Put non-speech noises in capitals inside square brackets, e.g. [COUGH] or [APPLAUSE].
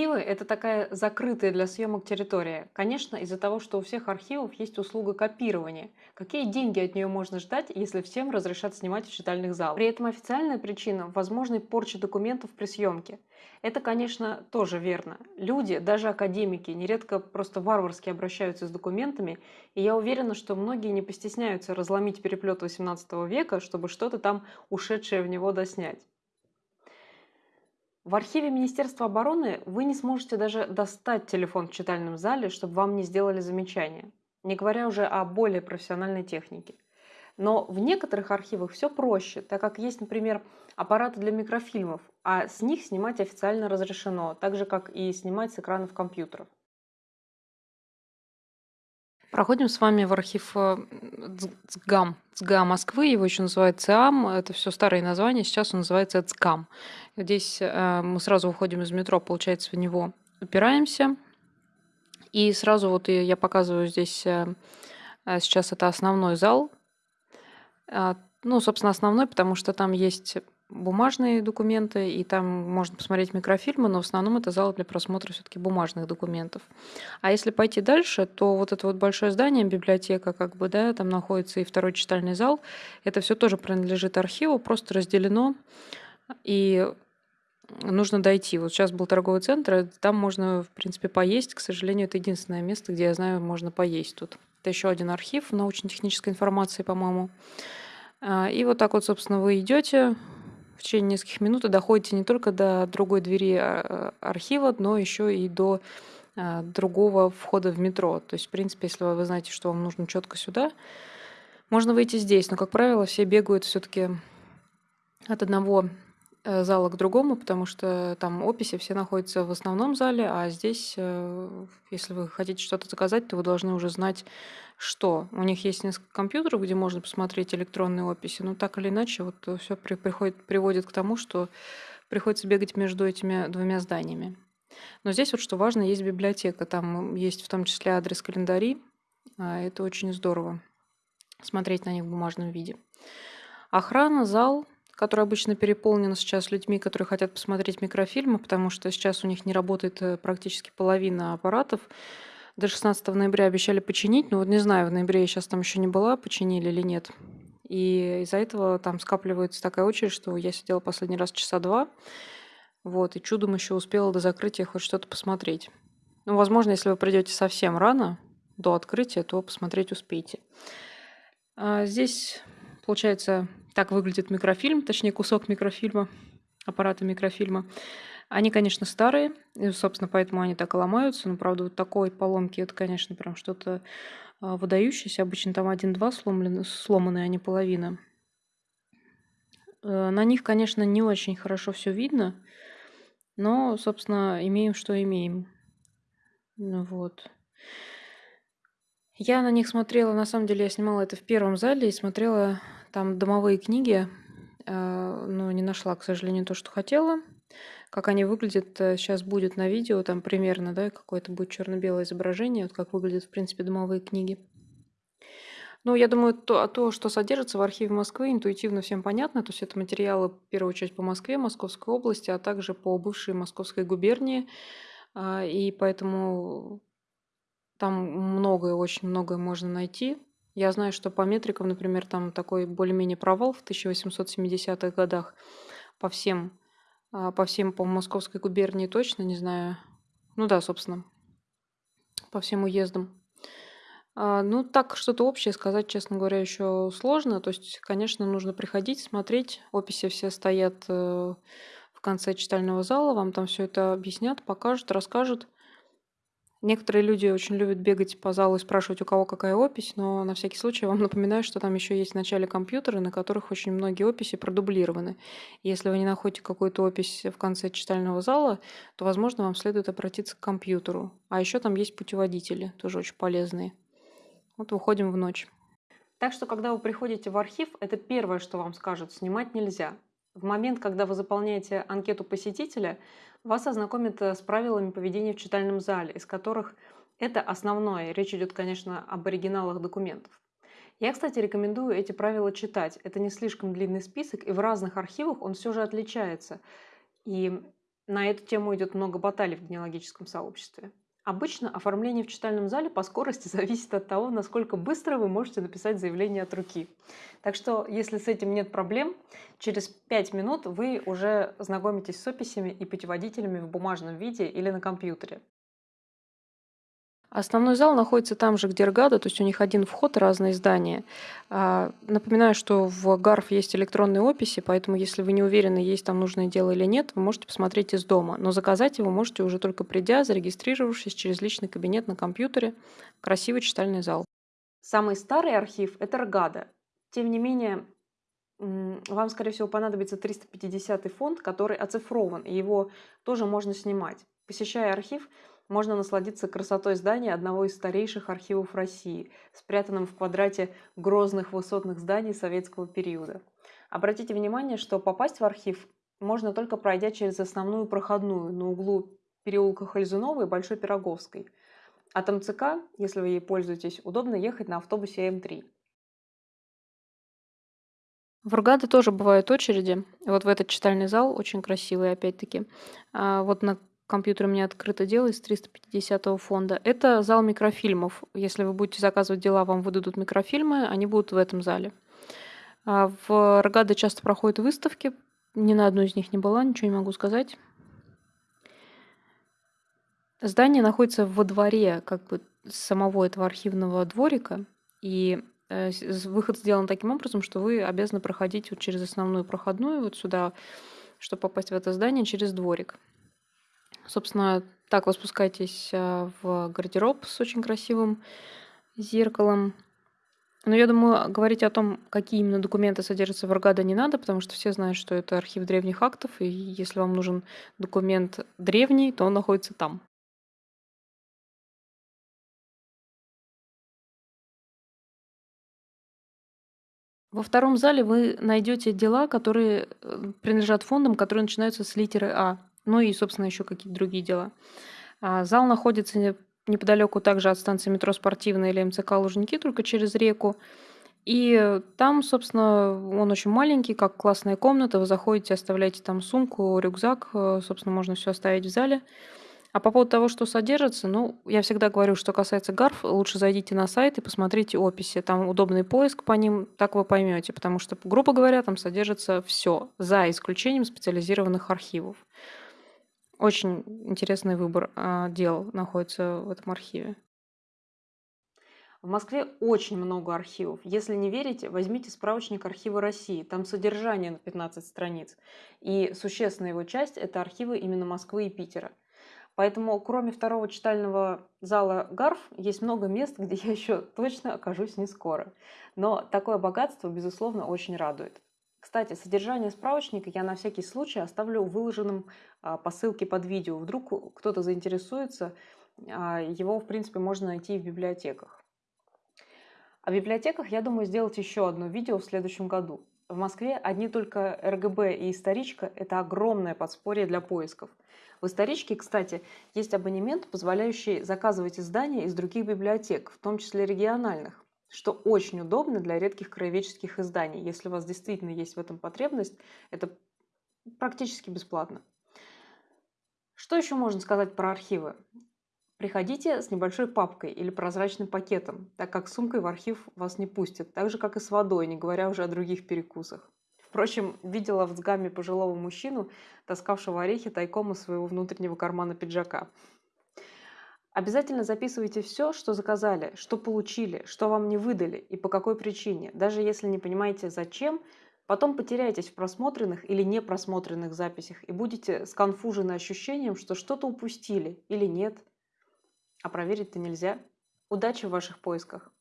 Архивы– это такая закрытая для съемок территория. Конечно, из-за того, что у всех архивов есть услуга копирования. Какие деньги от нее можно ждать, если всем разрешат снимать в читальных залах? При этом официальная причина – возможной порчи документов при съемке. Это, конечно, тоже верно. Люди, даже академики, нередко просто варварски обращаются с документами, и я уверена, что многие не постесняются разломить переплет XVIII века, чтобы что-то там ушедшее в него доснять. В архиве Министерства обороны вы не сможете даже достать телефон в читальном зале, чтобы вам не сделали замечание, не говоря уже о более профессиональной технике. Но в некоторых архивах все проще, так как есть, например, аппараты для микрофильмов, а с них снимать официально разрешено, так же как и снимать с экранов компьютеров. Проходим с вами в архив э, ЦГАМ, ЦГА Москвы, его еще называют ЦИАМ, это все старые названия, сейчас он называется ЦКАМ. Здесь э, мы сразу уходим из метро, получается, в него упираемся, и сразу вот я показываю здесь, э, сейчас это основной зал, ну, собственно, основной, потому что там есть бумажные документы, и там можно посмотреть микрофильмы, но в основном это зал для просмотра все-таки бумажных документов. А если пойти дальше, то вот это вот большое здание, библиотека, как бы, да, там находится и второй читальный зал, это все тоже принадлежит архиву, просто разделено, и нужно дойти. Вот сейчас был торговый центр, там можно, в принципе, поесть. К сожалению, это единственное место, где я знаю, можно поесть тут. Это еще один архив научно-технической информации, по-моему. А, и вот так вот, собственно, вы идете, в течение нескольких минут и доходите не только до другой двери а, архива, но еще и до а, другого входа в метро. То есть, в принципе, если вы знаете, что вам нужно четко сюда, можно выйти здесь. Но, как правило, все бегают все-таки от одного зала к другому, потому что там описи все находятся в основном зале, а здесь, э, если вы хотите что-то заказать, то вы должны уже знать, что. У них есть несколько компьютеров, где можно посмотреть электронные описи, но так или иначе вот все при, приходит, приводит к тому, что приходится бегать между этими двумя зданиями. Но здесь вот что важно, есть библиотека, там есть в том числе адрес календарей, а это очень здорово смотреть на них в бумажном виде. Охрана, зал – который обычно переполнен сейчас людьми, которые хотят посмотреть микрофильмы, потому что сейчас у них не работает э, практически половина аппаратов. До 16 ноября обещали починить, но вот не знаю, в ноябре я сейчас там еще не была, починили или нет. И из-за этого там скапливается такая очередь, что я сидела последний раз часа два, вот, и чудом еще успела до закрытия хоть что-то посмотреть. Ну, возможно, если вы придете совсем рано, до открытия, то посмотреть успеете. А здесь, получается, так выглядит микрофильм, точнее кусок микрофильма, аппарата микрофильма. Они, конечно, старые, и, собственно, поэтому они так и ломаются. Но, правда, вот такой поломки, это, конечно, прям что-то а, выдающееся. Обычно там один-два сломлены, сломанные, а не половина. Э, на них, конечно, не очень хорошо все видно, но, собственно, имеем, что имеем. Ну вот. Я на них смотрела, на самом деле, я снимала это в первом зале и смотрела там домовые книги, э, но не нашла, к сожалению, то, что хотела. Как они выглядят, сейчас э, будет на видео, там примерно, да, какое-то будет черно-белое изображение, вот как выглядят, в принципе, домовые книги. Ну, я думаю, то, то, что содержится в архиве Москвы, интуитивно всем понятно. То есть это материалы, в первую очередь, по Москве, Московской области, а также по бывшей Московской губернии. А, и поэтому там многое, очень многое можно найти. Я знаю, что по метрикам, например, там такой более-менее провал в 1870-х годах по всем, а, по всем, по Московской губернии точно, не знаю. Ну да, собственно, по всем уездам. А, ну, так что-то общее сказать, честно говоря, еще сложно. То есть, конечно, нужно приходить, смотреть. Описи все стоят э, в конце читального зала, вам там все это объяснят, покажут, расскажут. Некоторые люди очень любят бегать по залу и спрашивать, у кого какая опись, но на всякий случай вам [LAUGHS] напоминаю, что там еще есть в начале компьютеры, на которых очень многие описи продублированы. Если вы не находите какую-то опись в конце читального зала, то, возможно, вам следует обратиться к компьютеру. А еще там есть путеводители, тоже очень полезные. Вот выходим в ночь. Так что, когда вы приходите в архив, это первое, что вам скажут, снимать нельзя. В момент, когда вы заполняете анкету посетителя, вас ознакомят э, с правилами поведения в читальном зале, из которых это основное. Речь идет, конечно, об оригиналах документов. Я, кстати, рекомендую эти правила читать. Это не слишком длинный список, и в разных архивах он все же отличается. И На эту тему идет много баталий в генеалогическом сообществе. Обычно оформление в читальном зале по скорости [LAUGHS] зависит от того, насколько быстро вы можете написать заявление от руки. Так что, если с этим нет проблем, через 5 минут вы уже знакомитесь с описями и путеводителями в бумажном виде или на компьютере. Основной зал находится там же, где Ргада, то есть у них один вход, разные здания. А, напоминаю, что в ГАРФ есть электронные описи, поэтому если вы не уверены, есть там нужное дело или нет, вы можете посмотреть из дома. Но заказать его можете уже только придя, зарегистрировавшись через личный кабинет на компьютере. Красивый читальный зал. Самый старый архив – это Ргада. Тем не менее, вам, скорее всего, понадобится 350 фонд, который оцифрован, и его тоже можно снимать. Посещая архив, можно насладиться красотой здания одного из старейших архивов России, спрятанным в квадрате грозных высотных зданий советского периода. Обратите внимание, что попасть в архив можно только пройдя через основную проходную на углу переулка Хальзунова и Большой Пироговской. От МЦК, если вы ей пользуетесь, удобно ехать на автобусе М3. В Ургаде тоже бывают очереди. Вот в этот читальный зал, очень красивый опять-таки. А вот на компьютер у меня открыто дело из 350 фонда. Это зал микрофильмов. Если вы будете заказывать дела, вам выдадут микрофильмы, они будут в этом зале. А в Рогаде часто проходят выставки. Ни на одной из них не была, ничего не могу сказать. Здание находится во дворе как бы самого этого архивного дворика, и э, выход сделан таким образом, что вы обязаны проходить вот через основную проходную вот сюда, чтобы попасть в это здание через дворик. Собственно, так вы спускаетесь а, в гардероб с очень красивым зеркалом. Но я думаю, говорить о том, какие именно документы содержатся в Аргада, не надо, потому что все знают, что это архив древних актов, и если вам нужен документ древний, то он находится там. Во втором зале вы найдете дела, которые э, принадлежат фондам, которые начинаются с литеры А. Ну и, собственно, еще какие-то другие дела. А, зал находится неподалеку также от станции метро «Спортивная» или МЦК «Лужники», только через реку. И там, собственно, он очень маленький, как классная комната. Вы заходите, оставляете там сумку, рюкзак. Э, собственно, можно все оставить в зале. А по поводу того, что содержится, ну, я всегда говорю, что касается гарф, лучше зайдите на сайт и посмотрите описи. Там удобный поиск по ним, так вы поймете. Потому что, грубо говоря, там содержится все, за исключением специализированных архивов. Очень интересный выбор а, дел находится в этом архиве. В Москве очень много архивов. Если не верите, возьмите справочник архива России. Там содержание на 15 страниц. И существенная его часть – это архивы именно Москвы и Питера. Поэтому, кроме второго читального зала ГАРФ, есть много мест, [LAUGHS] где я еще точно окажусь не скоро. Но такое богатство, безусловно, очень радует. Кстати, содержание справочника я на всякий случай оставлю выложенным а, по ссылке под видео. Вдруг кто-то заинтересуется, а, его, в принципе, можно найти в библиотеках. О библиотеках, я думаю, сделать еще одно видео в следующем году. В Москве одни только РГБ и историчка – это огромное подспорье для поисков. В историчке, кстати, есть абонемент, позволяющий заказывать издания из других библиотек, в том числе региональных что очень удобно для редких краеведческих изданий. Если у вас действительно есть в этом потребность, это практически бесплатно. Что еще можно сказать про архивы? Приходите с небольшой папкой или прозрачным пакетом, так как сумкой в архив вас не пустят, так же, как и с водой, не говоря уже о других перекусах. Впрочем, видела в Цгаме пожилого мужчину, таскавшего орехи тайком из своего внутреннего кармана пиджака. Обязательно записывайте все, что заказали, что получили, что вам не выдали и по какой причине. Даже если не понимаете зачем, потом потеряетесь в просмотренных или непросмотренных записях и будете сконфужены ощущением, что что-то упустили или нет. А проверить-то нельзя. Удачи в ваших поисках!